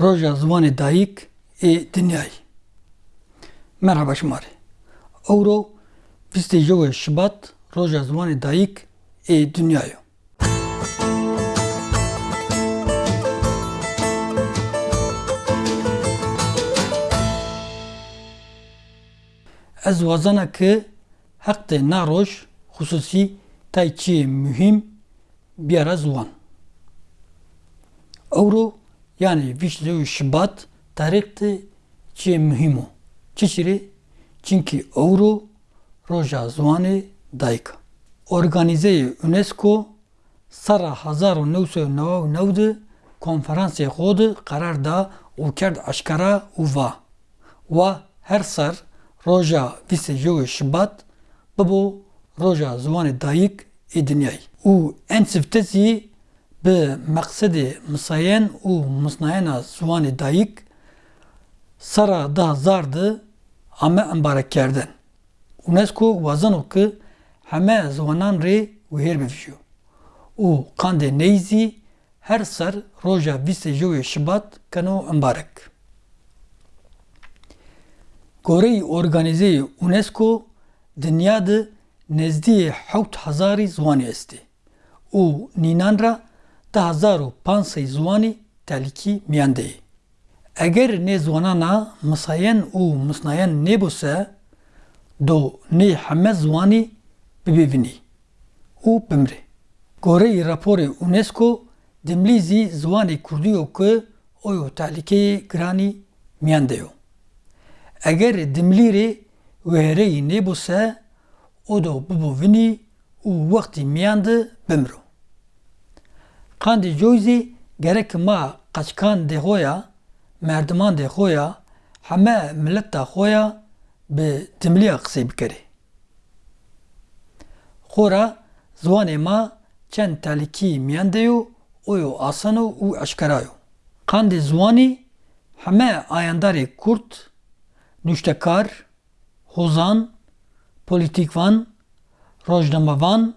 Roja Ziwanê Dayîk ê Dinyayê. Merhaba şimarê. Ewro bîstê jewê Şibat Roja Ziwanê Dayîk ê Dinyayê. Ez wazana ki heqtê naroj xusûsî tay çiyê mühim biyara ziwan. Ewro yani vîşlewî Şibat tarîx tê çiyê mühim o. Çiçirê? Çünkü Ewro roja ziwanê dayîk e. Organîzeyê UNESCO newa û new de konferansê xwe de qerar da û kerd eşkera û va. Wa her sar roja vîsê jewê Şibat bibû roja ziwanê dayîk ê dinyayê. û en siftezî به مقصد مساین او مصنعین زوان دایک سرا ده زارد همه امبارک کردن اونسکو وزن که همه زوانان ری وهر بفیو او قند نیزی هر سر روژا ویست جوی شبات کنو امبارک گوری ارگانیزه اونسکو دنیا ده نزدی حوت هزاری زوانی استی او نینان را 1500 zwanê telîkî miyende ye. Eger nê zwanana misayen û misnayen nebûse, do nê heme ziwanê bibêvinî û bimre. Goreyê raporê UNESCO dimlîzî ziwanê Kurdî yo ku oyo tehlîkeyê giranî miyende yo. Eger dimlîrê wereyî nebûse, o do bibûvinî û wextî miyende bimro. Qandê coyzê gerek ma qeçkan dê xwe ya merdiman dê xwe ya heme mileta xwe ya bi dimliya qisê bikire. Xora ziwanê ma çend tehlîkî miyan de yo o yo asan o û eşkera yo. Qandê ziwanî heme ayandarê Kurd, nûştekar, hozan, polîtîkvan, rojnamevan,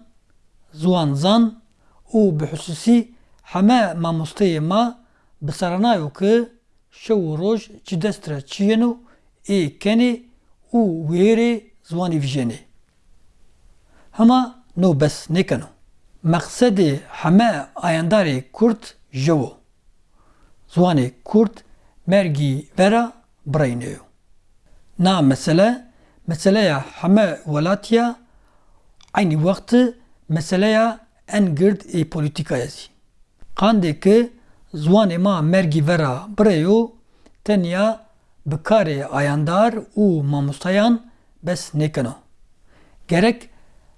ziwanzan û bi husûsî heme mamosteyê ma bi seranayo ki şew û roj ji dest re çiyên û ê kenê û wêrê ziwanê vîjenê. Hema no bes nekeno. Meqsedê heme ayandarê Kurd jew o. Ziwanê Kurd mergî vera birayîne yo. Na mesele, meseleya heme welatiya aynı wextê meseleya en gird ê polîtîkaya zî. Qandê ki ziwanê ma mergî vera bireyo tenya bi ayandar û mamostayan bes nekeno. Gerek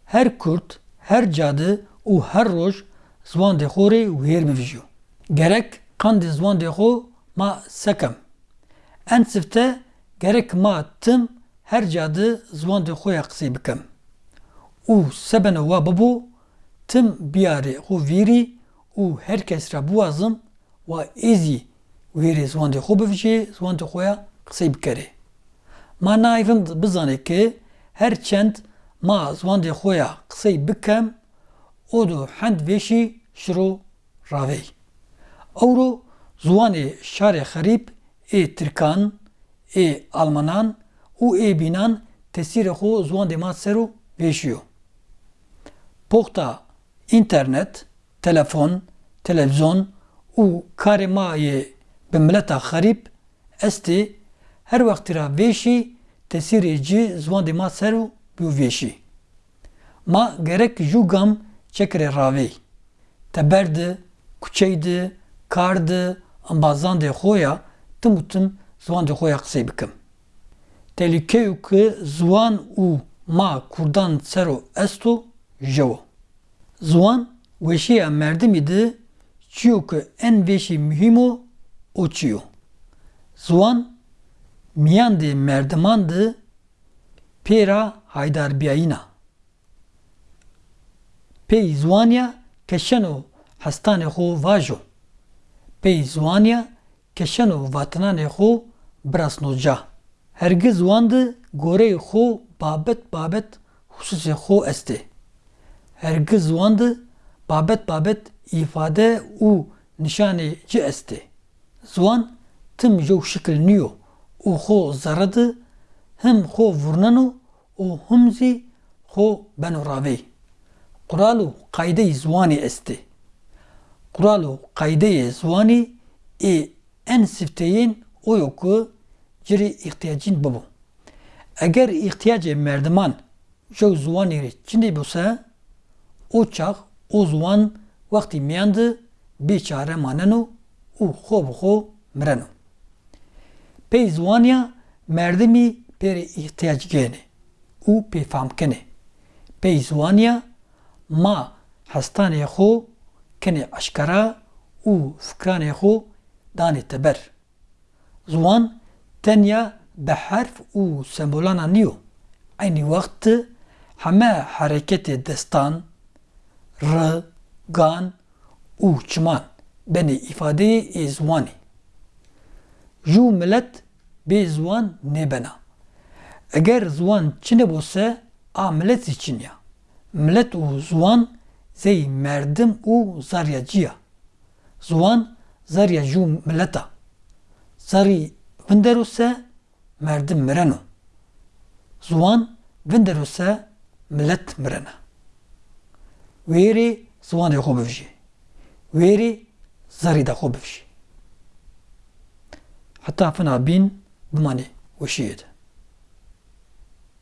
her Kurd, her cadî û her roj ziwan dê xwe rê wêr bivîjiyo. Gerek qandê ziwan dê xwe ma sekem. En sifte gerek ma tim her cadî ziwan dê xwe ya qisê bikim. û sebena wa bibû tim biyarê xwe vîrî û her kes ra biwazim wa êzî wêrê ziwan dê xwe bivije ziwan dê xwe ya qisê bikere. Ma nayvim bizane ki her çend ma ziwan dê xwe ya qisey bikem o do hend vêşî şiro ravey. Ewro ziwanê şarê xerîb ê Tirkan, ê Almanan û ê bînan tesîrê xwe ziwan dê ma ser û vêşiyo. Internet, telefon, televizyon û karê mayê bi mileta xerîb estê her wextî ra vêşî tesîrê cî ziwan dê ma ser û bîvêşî. Ma gerek jû gam çekirê ravê. Te berde, kuçey de, kar de, ambazan dê xwe ya tim û tim ziwan dê xwe ya bikim. Telîkeyo ki ziwan û ma Kurdan ser û est û jew. Merdimî de çiyo ku en vêşî mühim o o çiyo. Ziwan miyan dê merdiman de pêra haydarbiyayîna. Pey ziwaniya keşen û hestanê xwe vajo. Pey ziwaniya keşen û vatinanê xwe birasnoca. Hergiz wan de goreyê xwe babet babet hususê xwe est ê. Hergiz wan de babet babet îfade û nişanê cî est ê. Ziwan tim jo şekil niyo û xwe zeredi him xwe vurnan û him zî xwe beno ravê. Qural û qaydeyê ziwanê est ê. Qural û qaydeyê ziwanî ê en sifteyên oyo ku cirê ihtiyacîn bibû. Eger ihtiyacê merdiman ji ziwanê bûse, o çax o ziwan wextî miyan di bêçare manin û û xwe bi xwe mirin. Pey ziwaniya merdimî pêrê ihtiyacgehên e û pêfamkin e. Pey ziwaniya ma hestanê xwe kinê eşkera û fikranê xwe danê teber. Ziwan tenya bi herf û sembolan niyo. Aynî wext heme hereketê destan, çiman benê îfadeyê ê ziwanê. Ji millet bê ziwan nêbena. Eger ziwan çi nebûse a millet zî çin ya. Millet û ziwan zey merdim û zarya ciya. Ziwan zarya ji milleta. Zarî vinderose merdim mireno. Ziwan vinderose millet mirene. وێری سووانێ خۆ بژێ وێری زەریدا خۆ بژی حتا فنا بین بمانێ وەشیێت